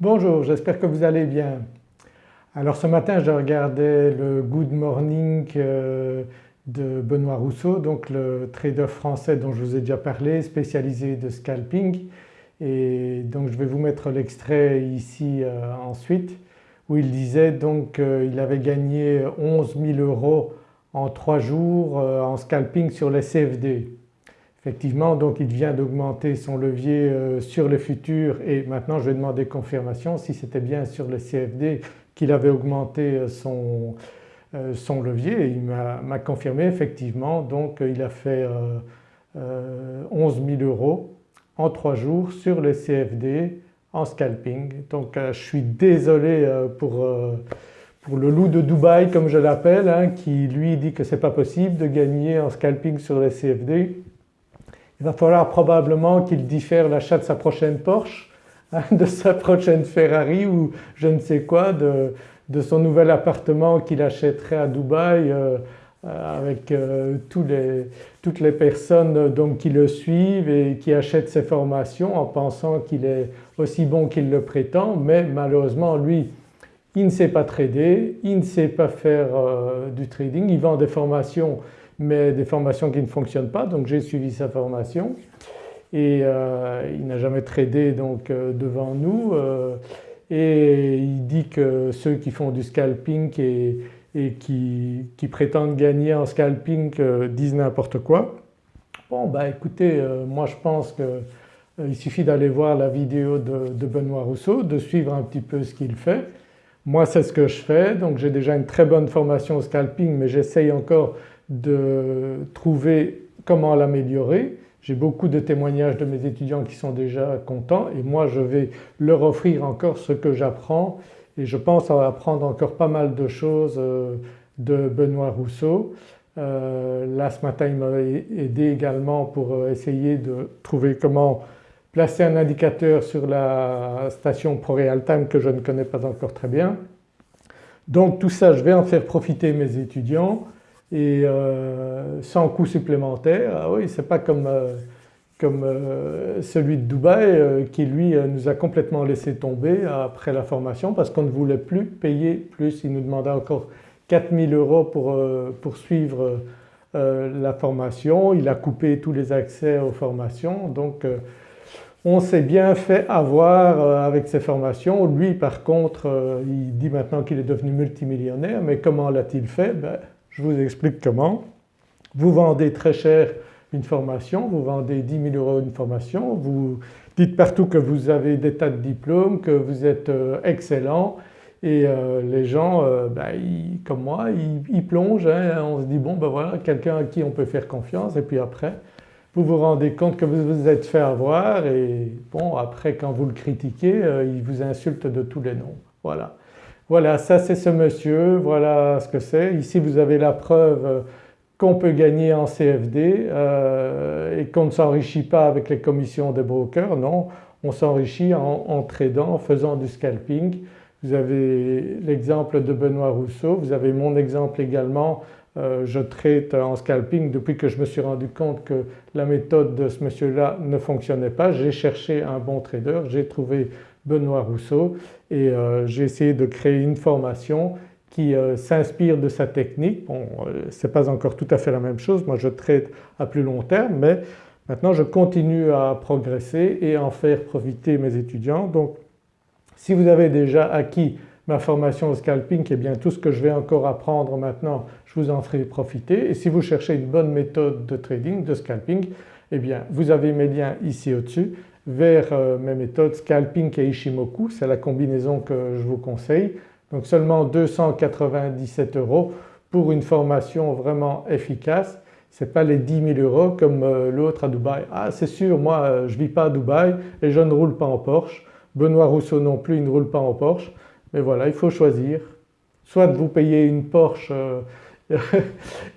Bonjour, j'espère que vous allez bien. Alors ce matin je regardais le Good Morning euh, de Benoît Rousseau, donc le trader français dont je vous ai déjà parlé, spécialisé de scalping et donc je vais vous mettre l'extrait ici euh, ensuite où il disait donc qu'il avait gagné 11 000 euros en 3 jours euh, en scalping sur les CFD. Effectivement donc il vient d'augmenter son levier euh, sur le futur et maintenant je vais demander confirmation si c'était bien sur le CFD qu'il avait augmenté euh, son, euh, son levier il m'a confirmé effectivement donc il a fait 11 000 euros en 3 jours sur le CFD en scalping. Donc je suis désolé pour, pour le loup de Dubaï comme je l'appelle hein, qui lui dit que c'est pas possible de gagner en scalping sur les CFD. Il va falloir probablement qu'il diffère l'achat de sa prochaine Porsche, hein, de sa prochaine Ferrari ou je ne sais quoi, de, son nouvel appartement qu'il achèterait à Dubaï euh, euh, avec euh, toutes les personnes donc, qui le suivent et qui achètent ses formations en pensant qu'il est aussi bon qu'il le prétend. Mais malheureusement lui il ne sait pas trader, il ne sait pas faire du trading, il vend des formations mais des formations qui ne fonctionnent pas donc j'ai suivi sa formation et euh, il n'a jamais tradé donc euh, devant nous euh, et il dit que ceux qui font du scalping et, qui, prétendent gagner en scalping disent n'importe quoi. Bon bah écoutez moi je pense qu'il suffit d'aller voir la vidéo de, de, Benoît Rousseau, de suivre un petit peu ce qu'il fait. Moi c'est ce que je fais donc j'ai déjà une très bonne formation au scalping mais j'essaye encore de trouver comment l'améliorer. J'ai beaucoup de témoignages de mes étudiants qui sont déjà contents et moi je vais leur offrir encore ce que j'apprends et je pense apprendre encore pas mal de choses euh, de Benoît Rousseau. Euh, là ce matin il m'a aidé également pour euh, essayer de trouver comment placer un indicateur sur la station ProRealTime que je ne connais pas encore très bien. Donc tout ça je vais en faire profiter mes étudiants et euh, sans coût supplémentaire. Ah oui c'est pas comme, euh, comme euh, celui de Dubaï qui lui nous a complètement laissé tomber après la formation parce qu'on ne voulait plus payer plus, il nous demandait encore 4000 euros pour, pour suivre la formation, il a coupé tous les accès aux formations donc on s'est bien fait avoir avec ces formations. Lui par contre il dit maintenant qu'il est devenu multimillionnaire mais comment l'a-t-il fait? Ben, je vous explique comment. Vous vendez très cher une formation, vous vendez 10 000 euros une formation, vous dites partout que vous avez des tas de diplômes, que vous êtes euh, excellent et euh, les gens euh, ben, comme moi ils, plongent, hein. on se dit bon ben voilà quelqu'un à qui on peut faire confiance et puis après vous vous rendez compte que vous vous êtes fait avoir et bon après quand vous le critiquez il vous insulte de tous les noms. Voilà. Voilà ça c'est ce monsieur, voilà ce que c'est. Ici vous avez la preuve qu'on peut gagner en CFD euh, et qu'on ne s'enrichit pas avec les commissions des brokers, non on s'enrichit en, tradant, en faisant du scalping. Vous avez l'exemple de Benoît Rousseau, vous avez mon exemple également, euh, je traite en scalping depuis que je me suis rendu compte que la méthode de ce monsieur-là ne fonctionnait pas. J'ai cherché un bon trader, j'ai trouvé Benoît Rousseau et euh, j'ai essayé de créer une formation qui euh, s'inspire de sa technique. Bon euh, ce n'est pas encore tout à fait la même chose, moi je traite à plus long terme mais maintenant je continue à progresser et en faire profiter mes étudiants. Donc si vous avez déjà acquis ma formation au scalping eh bien tout ce que je vais encore apprendre maintenant je vous en ferai profiter et si vous cherchez une bonne méthode de trading, de scalping, eh bien vous avez mes liens ici au-dessus vers euh, mes méthodes scalping et Ishimoku, c'est la combinaison que je vous conseille. Donc seulement 297 euros pour une formation vraiment efficace. Ce n'est pas les 10 000 euros comme euh, l'autre à Dubaï. Ah c'est sûr moi euh, je ne vis pas à Dubaï et je ne roule pas en Porsche. Benoît Rousseau non plus il ne roule pas en Porsche. Mais voilà il faut choisir. Soit vous payez une Porsche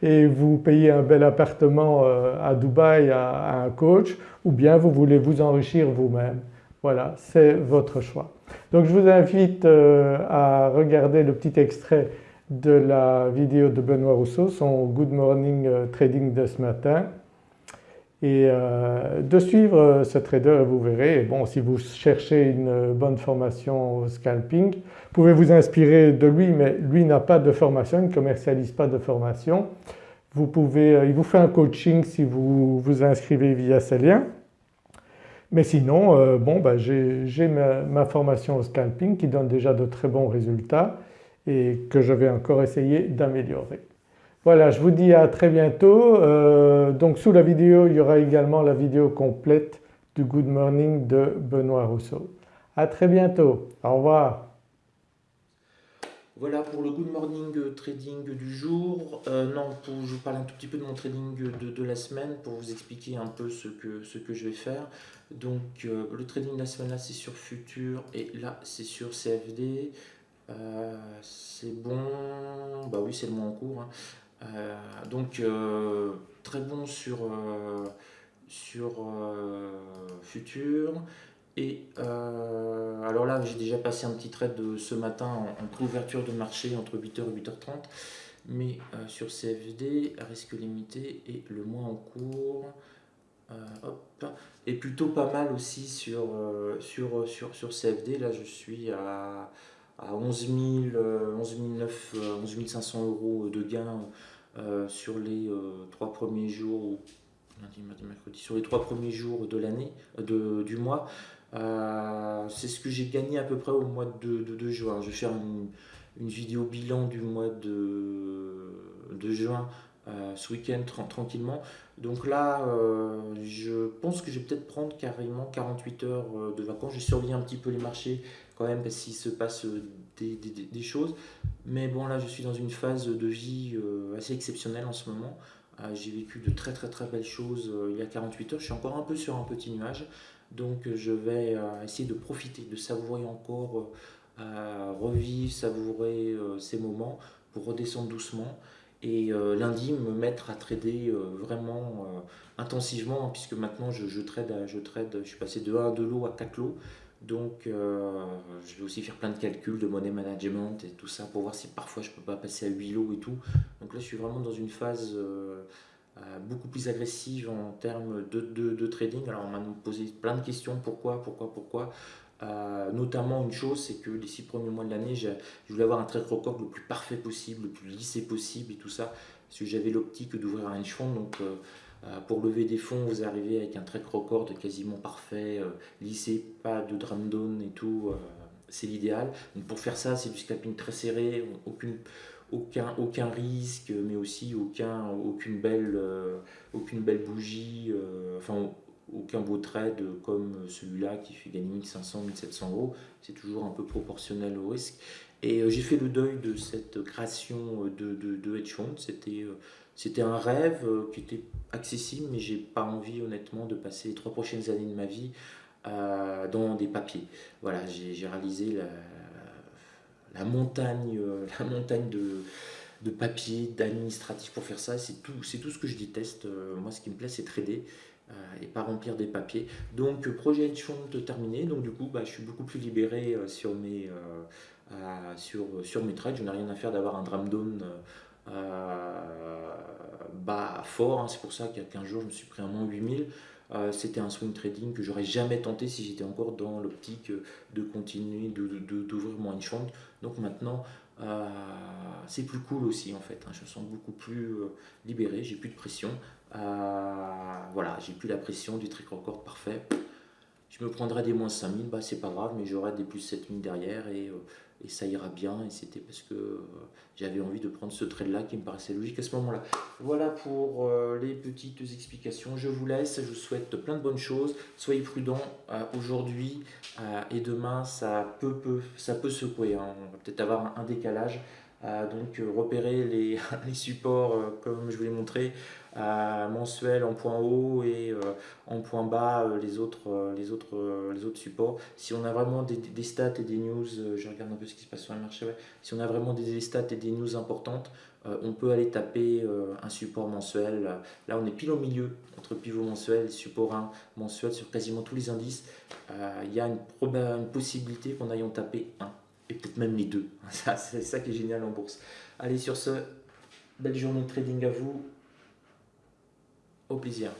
et vous payez un bel appartement euh, à Dubaï à, un coach ou bien vous voulez vous enrichir vous-même. Voilà c'est votre choix. Donc je vous invite euh, à regarder le petit extrait de la vidéo de Benoît Rousseau, son Good Morning euh, Trading de ce matin et de suivre ce trader vous verrez, bon si vous cherchez une bonne formation au scalping, vous pouvez vous inspirer de lui mais lui n'a pas de formation, il ne commercialise pas de formation. Vous pouvez, il vous fait un coaching si vous vous inscrivez via ces liens. Mais sinon bon ben j'ai ma, ma formation au scalping qui donne déjà de très bons résultats et que je vais encore essayer d'améliorer. Voilà je vous dis à très bientôt. Euh, donc sous la vidéo il y aura également la vidéo complète du Good Morning de Benoît Rousseau. À très bientôt, au revoir. Voilà pour le Good Morning Trading du jour. Euh, non, pour, je vous parle un tout petit peu de mon trading de, la semaine pour vous expliquer un peu ce que, je vais faire. Donc euh, le trading de la semaine là c'est sur Futur et là c'est sur CFD. Euh, c'est bon, bah oui c'est le mois en cours. Hein. Euh, donc euh, très bon sur, sur Futur. Et alors là, j'ai déjà passé un petit trade de ce matin en, couverture de marché entre 8h et 8h30. Mais sur CFD, risque limité et le mois en cours, et plutôt pas mal aussi sur, sur, sur, sur CFD. Là, je suis à à 11, 11, 500 euros de gains euh, sur les euh, trois premiers jours, lundi, mardi, mercredi, sur les trois premiers jours de l'année, euh, du mois. c'est ce que j'ai gagné à peu près au mois de, de, juin. Je vais faire une, une, vidéo bilan du mois de, de juin ce week-end tranquillement. Donc là, je pense que je vais peut-être prendre carrément 48 heures de vacances. Je surveiller un petit peu les marchés quand même parce qu'il se passe euh, des, choses. Mais bon là je suis dans une phase de vie euh, assez exceptionnelle en ce moment. Euh, j'ai vécu de très très très belles choses il y a 48 heures. Je suis encore un peu sur un petit nuage. Donc je vais essayer de profiter, de savourer encore, revivre, savourer ces moments pour redescendre doucement. Et lundi me mettre à trader vraiment intensivement hein, puisque maintenant je, je, trade, je trade, je suis passé de 1 de l'eau à 4 lots. Donc euh, je vais aussi faire plein de calculs de money management et tout ça pour voir si parfois je peux pas passer à 8 lots et tout. Donc là je suis vraiment dans une phase euh, euh, beaucoup plus agressive en termes de, de, trading. Alors on m'a posé plein de questions, pourquoi, pourquoi, pourquoi? Notamment une chose, c'est que les six premiers mois de l'année, je voulais avoir un trade record le plus parfait possible, le plus lissé possible et tout ça, parce que j'avais l'optique d'ouvrir un hedge fund, donc euh, pour lever des fonds, vous arrivez avec un track record quasiment parfait, euh, lissé, pas de drum down et tout, euh, c'est l'idéal. Donc pour faire ça, c'est du scalping très serré, aucune, aucun, aucun risque, mais aussi aucun, aucune, belle, aucune belle bougie, enfin aucun beau trade comme celui-là qui fait gagner 1500, 1700 euros. C'est toujours un peu proportionnel au risque. Et j'ai fait le deuil de cette création de, de, de hedge fund. C'était c'était un rêve euh, qui était accessible, mais j'ai pas envie honnêtement de passer les trois prochaines années de ma vie euh, dans des papiers. Voilà, j'ai réalisé la, la, montagne, euh, la montagne de, de papiers, d'administratifs pour faire ça. C'est tout, tout ce que je déteste. moi, ce qui me plaît, c'est trader et pas remplir des papiers. Donc, projet hedge fund terminé. Donc, du coup, bah, je suis beaucoup plus libéré sur mes, sur, sur mes trades. Je n'ai rien à faire d'avoir un drum down euh, bas fort. Hein. C'est pour ça qu'il y a 15 jours, je me suis pris un moins 8000. Euh, c'était un swing trading que j'aurais jamais tenté si j'étais encore dans l'optique de continuer d'ouvrir de, mon hedge fund. Donc maintenant, euh, c'est plus cool aussi en fait. Hein. Je me sens beaucoup plus libéré, j'ai plus de pression. Voilà, j'ai plus la pression du trick record parfait. Je me prendrai des moins 5000, bah, c'est pas grave, mais j'aurai des plus 7000 derrière et et ça ira bien. Et c'était parce que euh, j'avais envie de prendre ce trade-là qui me paraissait logique à ce moment-là. Voilà pour euh, les petites explications. Je vous laisse, je vous souhaite plein de bonnes choses. Soyez prudents euh, aujourd'hui et demain, ça peut, peut, ça peut secouer. Hein. On va peut-être avoir un décalage. Donc repérer les, supports comme je vous l'ai montré mensuel en point haut et euh, en point bas euh, les, autres, euh, les, autres, les autres supports. Si on a vraiment des, stats et des news, je regarde un peu ce qui se passe sur le marché, si on a vraiment des, stats et des news importantes, on peut aller taper un support mensuel. Là, on est pile au milieu entre pivot mensuel et support 1 mensuel sur quasiment tous les indices. Il y a une, une possibilité qu'on aille en taper un et peut-être même les deux. C'est ça qui est génial en bourse. Allez, sur ce, belle journée de trading à vous. Au plaisir.